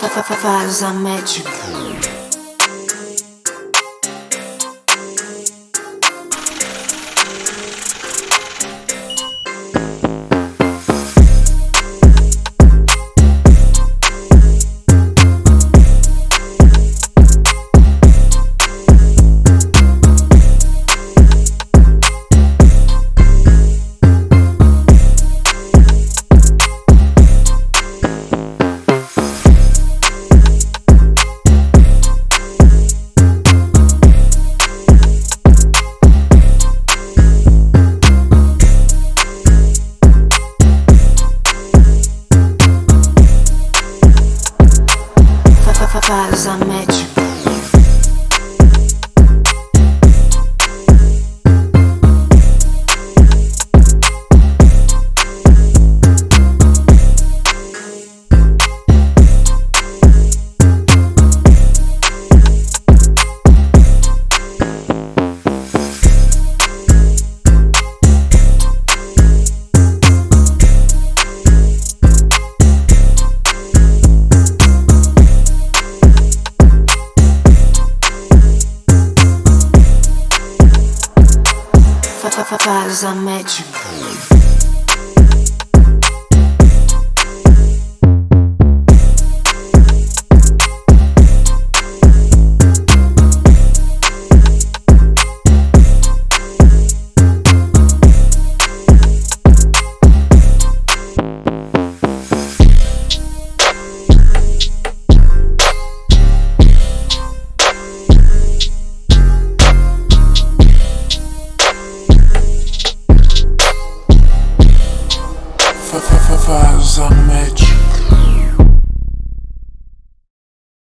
Faz a médica. Faz a médica. Faz a Faz a médica.